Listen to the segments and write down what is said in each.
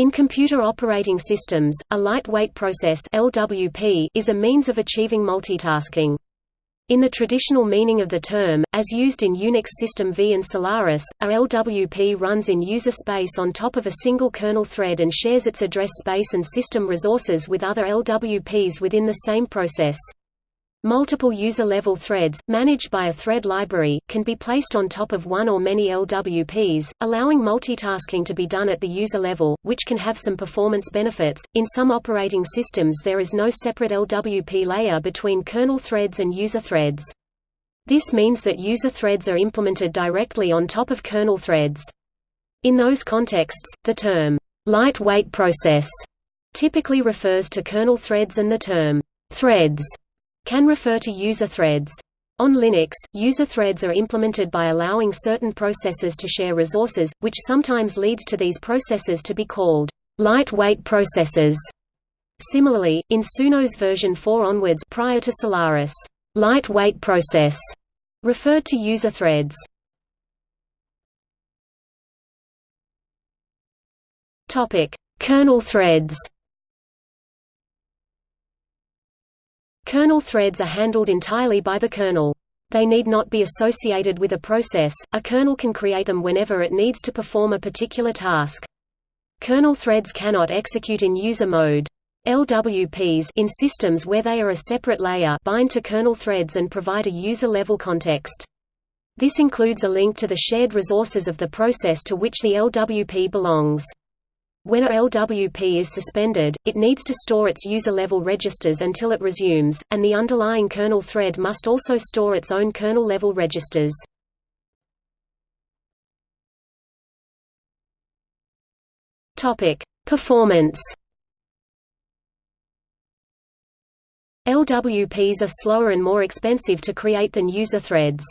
In computer operating systems, a lightweight process LWP is a means of achieving multitasking. In the traditional meaning of the term, as used in Unix System V and Solaris, a LWP runs in user space on top of a single kernel thread and shares its address space and system resources with other LWPs within the same process. Multiple user-level threads, managed by a thread library, can be placed on top of one or many LWPs, allowing multitasking to be done at the user level, which can have some performance benefits. In some operating systems there is no separate LWP layer between kernel threads and user threads. This means that user threads are implemented directly on top of kernel threads. In those contexts, the term, lightweight process, typically refers to kernel threads and the term, threads can refer to user threads. On Linux, user threads are implemented by allowing certain processes to share resources, which sometimes leads to these processes to be called lightweight processes. Similarly, in Sunos version 4 onwards prior to Solaris, lightweight process referred to user threads. Topic: Kernel threads. Kernel threads are handled entirely by the kernel. They need not be associated with a process, a kernel can create them whenever it needs to perform a particular task. Kernel threads cannot execute in user mode. LWPs in systems where they are a separate layer bind to kernel threads and provide a user-level context. This includes a link to the shared resources of the process to which the LWP belongs. When a LWP is suspended, it needs to store its user-level registers until it resumes, and the underlying kernel thread must also store its own kernel-level registers. Performance LWPs are slower and more expensive to create than user threads.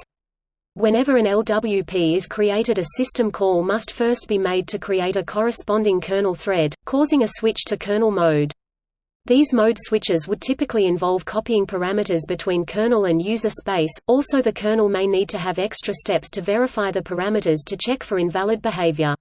Whenever an LWP is created a system call must first be made to create a corresponding kernel thread, causing a switch to kernel mode. These mode switches would typically involve copying parameters between kernel and user space, also the kernel may need to have extra steps to verify the parameters to check for invalid behavior.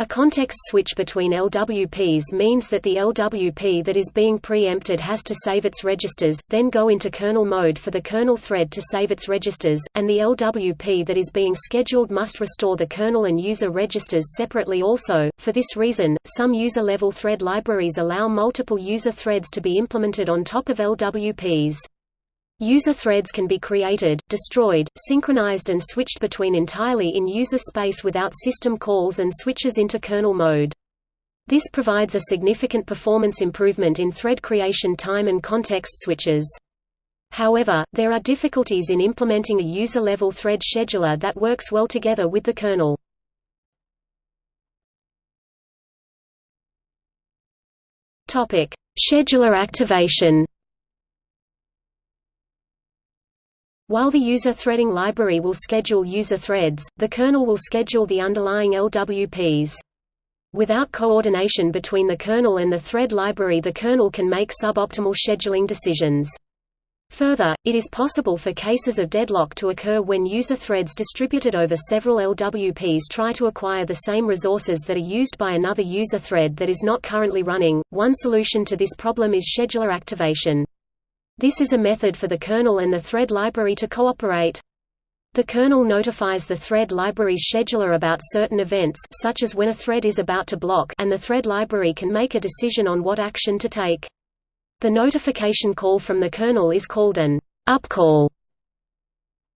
A context switch between LWPs means that the LWP that is being preempted has to save its registers, then go into kernel mode for the kernel thread to save its registers, and the LWP that is being scheduled must restore the kernel and user registers separately also. For this reason, some user-level thread libraries allow multiple user threads to be implemented on top of LWPs. User threads can be created, destroyed, synchronized and switched between entirely in user space without system calls and switches into kernel mode. This provides a significant performance improvement in thread creation time and context switches. However, there are difficulties in implementing a user-level thread scheduler that works well together with the kernel. Scheduler activation While the user threading library will schedule user threads, the kernel will schedule the underlying LWPs. Without coordination between the kernel and the thread library the kernel can make suboptimal scheduling decisions. Further, it is possible for cases of deadlock to occur when user threads distributed over several LWPs try to acquire the same resources that are used by another user thread that is not currently running. One solution to this problem is scheduler activation. This is a method for the kernel and the thread library to cooperate. The kernel notifies the thread library's scheduler about certain events such as when a thread is about to block and the thread library can make a decision on what action to take. The notification call from the kernel is called an upcall.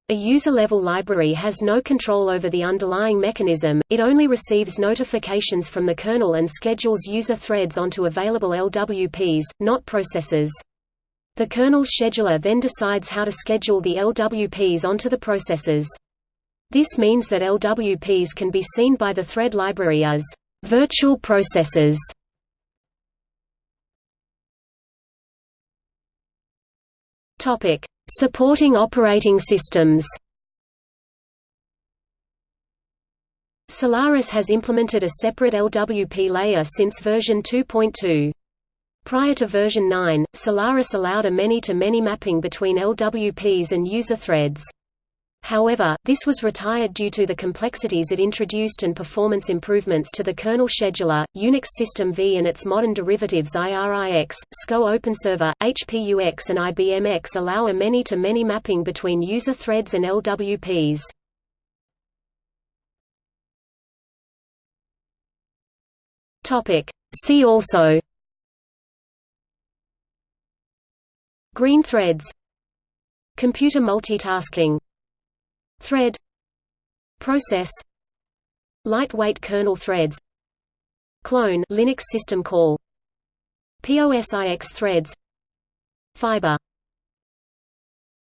A user-level library has no control over the underlying mechanism, it only receives notifications from the kernel and schedules user threads onto available LWPs, not processes. The kernel's scheduler then decides how to schedule the LWPs onto the processes. This means that LWPs can be seen by the thread library as virtual processes. Topic: Supporting operating systems. Solaris has implemented a separate LWP layer since version 2.2. Prior to version 9, Solaris allowed a many-to-many -many mapping between LWPs and user threads. However, this was retired due to the complexities it introduced and performance improvements to the kernel scheduler, Unix System V and its modern derivatives IRIX, SCO OpenServer, HPUX and IBM AIX allow a many-to-many -many mapping between user threads and LWPs. See also Green threads. Computer multitasking. Thread. Process. Lightweight kernel threads. Clone Linux system call. POSIX threads. Fiber